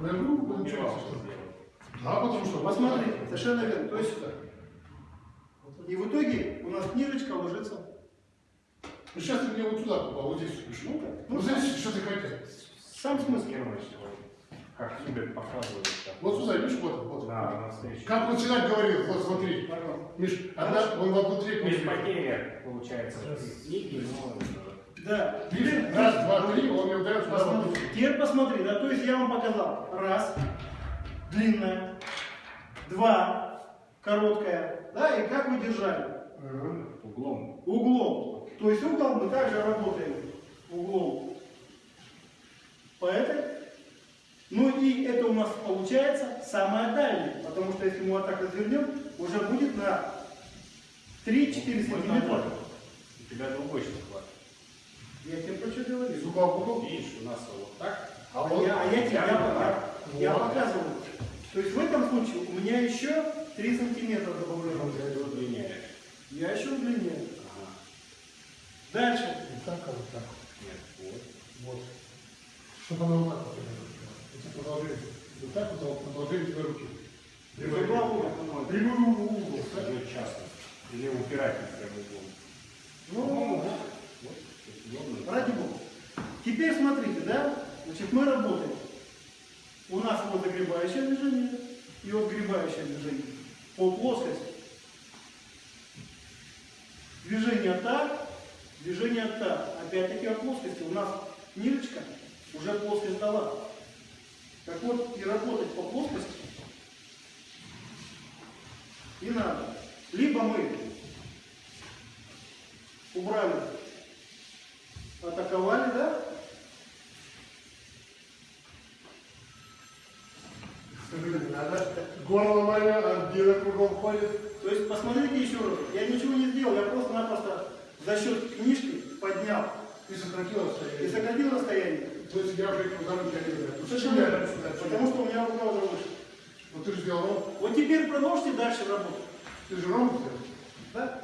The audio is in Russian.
На игру будем Убивал, что. Да, потому что... Посмотри, совершенно верно. То есть, и в итоге у нас книжечка ложится. Ну сейчас ты мне вот туда попал, вот здесь пришел. Ну, Ну, ну, здесь что ты хотел? Сам смысл. Как любят показывать. там. Вот сюда, видишь, вот, вот. Да, на встречу. Как он всегда говорил, вот смотри. Миш, одна, он в одну треть потери, получается, книги, но... Да. Видишь, раз, два, три, он мне одну Посмотри. Теперь посмотри, да, то есть я вам показал. Раз, длинная, два, короткая, да, и как вы держали? Углом. Углом. То есть угол мы также работаем углом по этой. Ну и это у нас получается самая дальняя, потому что если мы вот так развернем, уже будет на 3-4 сантиметра. У тебя другой еще хват. Я тебе про что говорю? Из угла в угол. Видишь, у нас вот так. А я, а я тебе я, я, я Вот. показываю. То есть в этом случае у меня еще 3 сантиметра добавляю. Ты удлиняешь. Я еще удлиняю. Ага. Дальше. Вот так, а вот так. Нет, вот. Вот. Чтобы она вот так вот была. Эти продолжения. Вот так вот, а продолжение твоей руки. Из угла в угол. Прямой угол. часто. Или упирательный прям углом. Ну, вот. Вот. Удобно. ради бога. Теперь смотрите, да? Значит, мы работаем. У нас вот загребающее движение и вот движение. По плоскости. Движение так, движение так. Опять-таки от плоскости. У нас ниточка уже плоскость дала. Так вот, и работать по плоскости и надо. Либо мы убрали, атаковали, да? Надо. Горло мое, а где кругом ходит. То есть посмотрите еще раз. Я ничего не сделал, я просто-напросто за счет книжки поднял Ты сократил и расстояние. сократил расстояние. То есть я уже ударом знаю. Ну, Совершенно верно. сюда. Потому что у меня рука уже выше. Ну ты же сделал. Вот теперь продолжите дальше работать. Ты же ровно сделал. Да?